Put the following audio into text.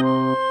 Música